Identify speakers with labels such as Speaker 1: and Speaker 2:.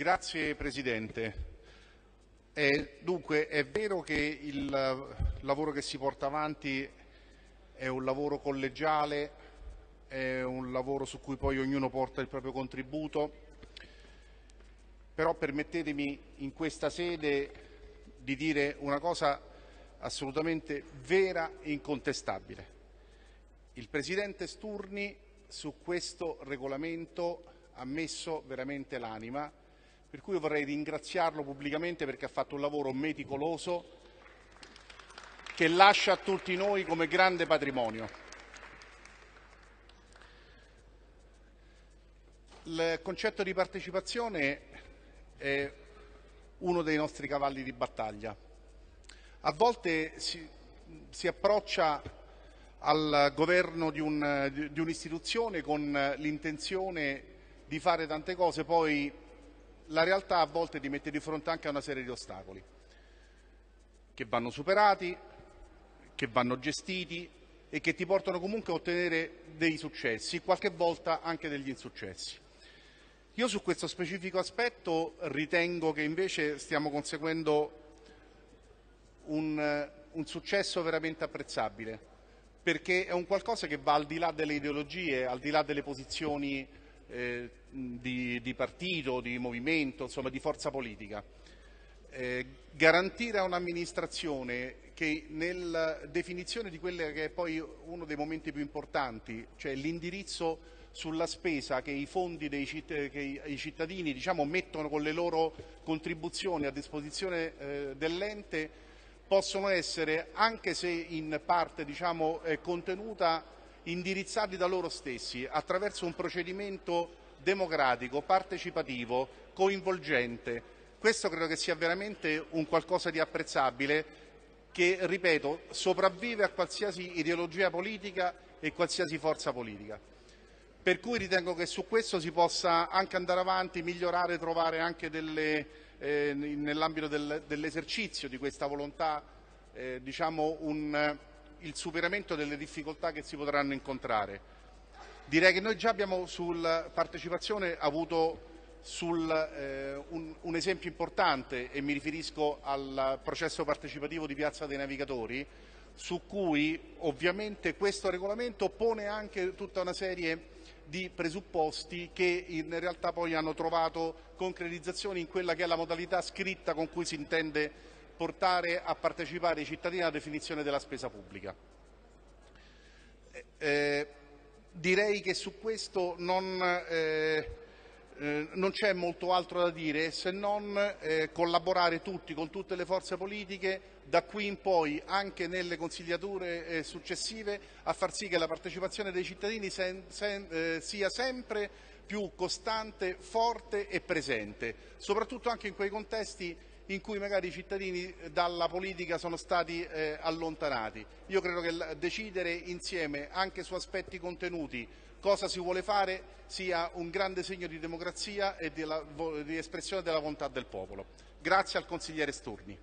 Speaker 1: Grazie Presidente. Eh, dunque è vero che il lavoro che si porta avanti è un lavoro collegiale, è un lavoro su cui poi ognuno porta il proprio contributo, però permettetemi in questa sede di dire una cosa assolutamente vera e incontestabile. Il Presidente Sturni su questo regolamento ha messo veramente l'anima, per cui vorrei ringraziarlo pubblicamente perché ha fatto un lavoro meticoloso che lascia a tutti noi come grande patrimonio. Il concetto di partecipazione è uno dei nostri cavalli di battaglia. A volte si, si approccia al governo di, un, di un'istituzione con l'intenzione di fare tante cose, poi la realtà a volte ti mette di fronte anche a una serie di ostacoli che vanno superati, che vanno gestiti e che ti portano comunque a ottenere dei successi, qualche volta anche degli insuccessi. Io su questo specifico aspetto ritengo che invece stiamo conseguendo un, un successo veramente apprezzabile perché è un qualcosa che va al di là delle ideologie, al di là delle posizioni eh, di, di, partito, di movimento, insomma di forza politica. Eh, garantire a un'amministrazione che nella definizione di quello che è poi uno dei momenti più importanti, cioè l'indirizzo sulla spesa che i fondi dei che i cittadini diciamo, mettono con le loro contribuzioni a disposizione eh, dell'ente, possono essere, anche se in parte diciamo, contenuta, indirizzati da loro stessi attraverso un procedimento democratico, partecipativo, coinvolgente. Questo credo che sia veramente un qualcosa di apprezzabile che, ripeto, sopravvive a qualsiasi ideologia politica e qualsiasi forza politica. Per cui ritengo che su questo si possa anche andare avanti, migliorare, trovare anche delle, eh, nell'ambito del, dell'esercizio di questa volontà eh, diciamo un, il superamento delle difficoltà che si potranno incontrare. Direi che noi già abbiamo sulla partecipazione avuto sul, eh, un, un, esempio importante e mi riferisco al processo partecipativo di Piazza dei Navigatori su cui ovviamente questo regolamento pone anche tutta una serie di presupposti che in realtà poi hanno trovato concretizzazione in quella che è la modalità scritta con cui si intende portare a partecipare i cittadini alla definizione della spesa pubblica. Eh, eh direi che su questo non, eh, eh, non c'è molto altro da dire se non eh, collaborare tutti con tutte le forze politiche da qui in poi anche nelle consigliature eh, successive a far sì che la partecipazione dei cittadini sen, sen, eh, sia sempre più costante, forte e presente, soprattutto anche in quei contesti in cui magari i cittadini dalla politica sono stati eh, allontanati. Io credo che decidere insieme anche su aspetti contenuti cosa si vuole fare sia un grande segno di democrazia e di, di espressione della volontà del popolo. Grazie al consigliere Sturni.